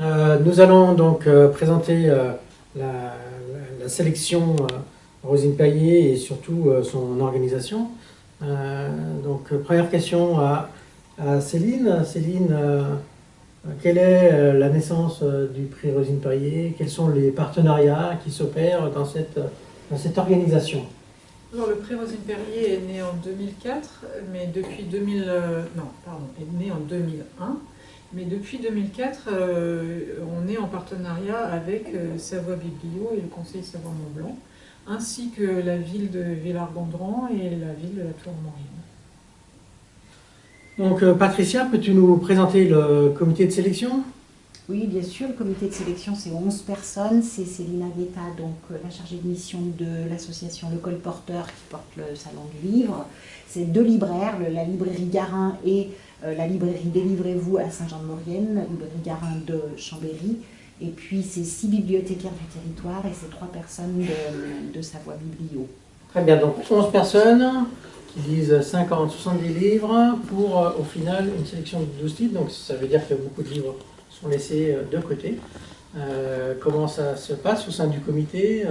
Euh, nous allons donc euh, présenter euh, la, sélection Rosine Paillet et surtout son organisation. donc première question à, Céline. Céline, quelle est la naissance du prix Rosine Paillet Quels sont les partenariats qui s'opèrent dans cette, dans cette organisation? Alors, le prix Rosine Perrier est né en 2004, mais depuis 2000, non, pardon, est né en 2001. Mais depuis 2004, euh, on est en partenariat avec euh, Savoie Biblio et le Conseil Savoie-Mont-Blanc, ainsi que la ville de Villard-Gondran et la ville de la Tour-Maurienne. Donc euh, Patricia, peux-tu nous présenter le comité de sélection? Oui, bien sûr, le comité de sélection c'est 11 personnes, c'est Céline Aguetta, donc la chargée de mission de l'association Le Colporteur qui porte le salon du livre, c'est deux libraires, la librairie Garin et euh, la librairie Délivrez-vous à Saint-Jean-de-Maurienne, la librairie Garin de Chambéry, et puis c'est six bibliothécaires du territoire et c'est trois personnes de, Savoie Biblio. Très bien, donc 11 personnes qui lisent 50, 70 livres pour euh, au final une sélection de 12 titres, donc ça veut dire que beaucoup de livres sont laissés euh, de côté. comment ça se passe au sein du comité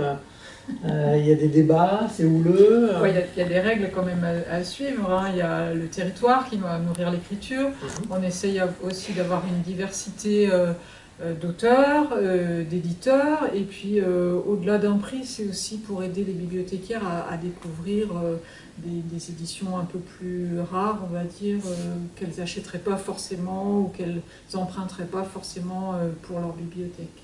euh, il y a des débats, c'est houleux. Il y, a des règles quand même à, suivre. Hein. Il y a le territoire qui doit nourrir l'écriture. Mhm. On essaye aussi d'avoir une diversité euh, euh, d'auteurs, d'éditeurs. Et puis au-delà d'un prix, c'est aussi pour aider les bibliothécaires à, découvrir des, éditions un peu plus rares, on va dire, qu'elles n'achèteraient pas forcément ou qu'elles emprunteraient pas forcément pour leur bibliothèque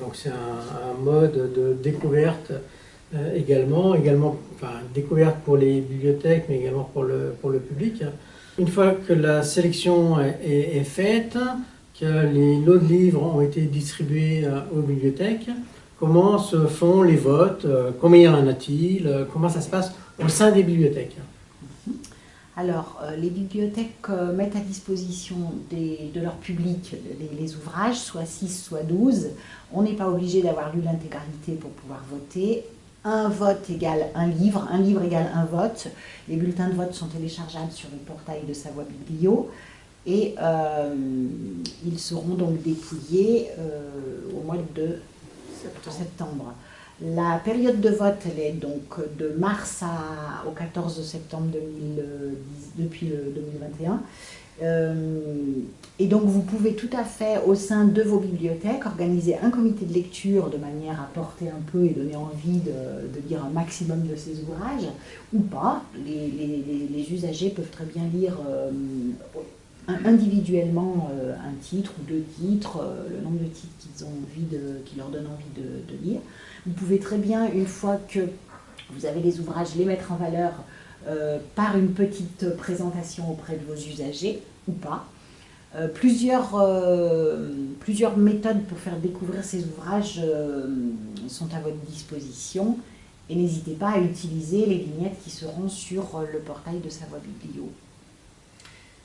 donc c'est un, mode de découverte euh, également, également enfin, découverte pour les bibliothèques, mais également pour le, pour le public. Une fois que la sélection est, faite, les lots de livres ont été distribués euh, aux bibliothèques, comment se font les votes, euh, combien y en a-t-il, comment ça se passe au sein des bibliothèques? Alors, euh, les bibliothèques euh, mettent à disposition de leur public les, ouvrages, soit 6, soit 12. On n'est pas obligé d'avoir lu l'intégralité pour pouvoir voter. Un vote égale un livre, un livre égale un vote. Les bulletins de vote sont téléchargeables sur le portail de Savoie Biblio et euh, ils seront donc dépouillés au mois de septembre. La période de vote, elle est donc de mars au 14 septembre 2010, depuis le 2021. Euh, et donc vous pouvez tout à fait, au sein de vos bibliothèques, organiser un comité de lecture de manière à porter un peu et donner envie de, lire un maximum de ces ouvrages, ou pas. Les, usagers peuvent très bien lire euh, individuellement euh, un titre ou deux titres, le nombre de titres qu'ils ont envie de, leur donnent envie de lire. Vous pouvez très bien, une fois que vous avez les ouvrages, les mettre en valeur euh, par une petite présentation auprès de vos usagers, ou pas. Euh, plusieurs, euh, plusieurs méthodes pour faire découvrir ces ouvrages sont à votre disposition. Et n'hésitez pas à utiliser les vignettes qui seront sur le portail de Savoie Biblio.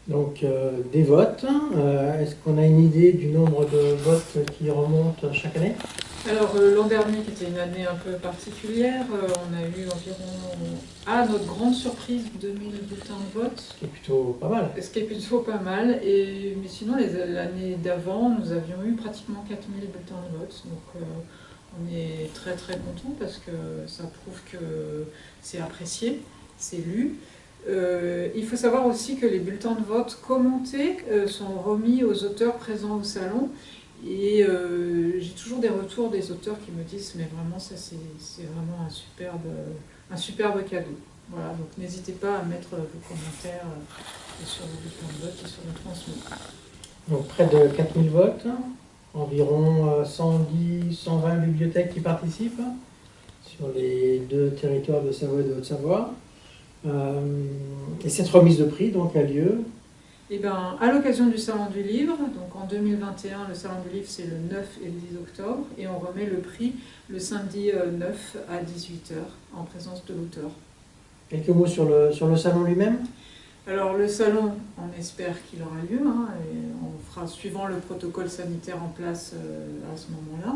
Donc des votes, est-ce qu'on a une idée du nombre de votes qui remontent chaque année? Alors euh, l'an dernier, qui était une année un peu particulière, euh, on a eu environ, à notre grande surprise, 2000 bulletins de vote. Ce qui est plutôt pas mal. Ce qui est plutôt pas mal. Et, mais sinon, l'année d'avant, nous avions eu pratiquement 4000 bulletins de vote. Donc euh, on est très très content parce que ça prouve que c'est apprécié, c'est lu. Il faut savoir aussi que les bulletins de vote commentés sont remis aux auteurs présents au salon et euh, j'ai toujours des retours des auteurs qui me disent mais vraiment ça c'est vraiment un superbe, un superbe cadeau. Voilà, donc n'hésitez pas à mettre vos commentaires euh, sur le bouton de vote et sur le transmis. Donc près de 4000 votes, environ 110, euh, 120 bibliothèques qui participent sur les deux territoires de Savoie et de Haute-Savoie. Et cette remise de prix donc a lieu eh ben, à l'occasion du Salon du Livre, donc en 2021, le Salon du Livre c'est le 9 et le 10 octobre, et on remet le prix le samedi 9 euh, à 18h en présence de l'auteur. Quelques mots sur le, sur le salon lui-même? Alors le salon, on espère qu'il aura lieu, hein, et on fera suivant le protocole sanitaire en place euh, à ce moment-là.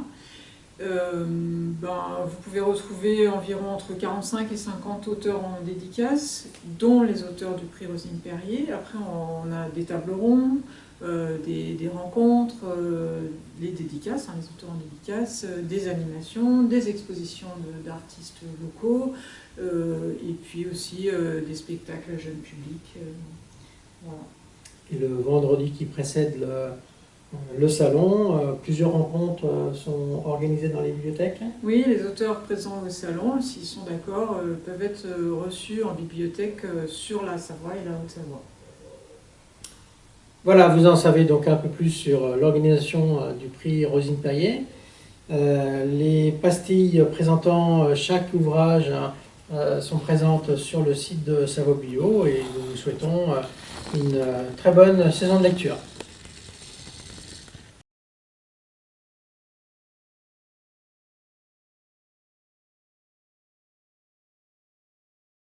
Euh, ben, vous pouvez retrouver environ entre 45 et 50 auteurs en dédicace, dont les auteurs du prix Rosine Perrier. Après, on a des tables rondes, euh, des, rencontres, euh, les dédicaces, hein, les auteurs en dédicace, des animations, des expositions d'artistes locaux, et puis aussi des spectacles à jeune public. Et le vendredi qui précède le, le salon, euh, plusieurs rencontres euh, sont organisées dans les bibliothèques Oui, les auteurs présents au salon, s'ils sont d'accord, euh, peuvent être reçus en bibliothèque sur la Savoie et la Haute-Savoie. Voilà, vous en savez donc un peu plus sur l'organisation du prix Rosine Paillet. les pastilles présentant chaque ouvrage sont présentes sur le site de Savoie Bio et nous vous souhaitons une très bonne saison de lecture.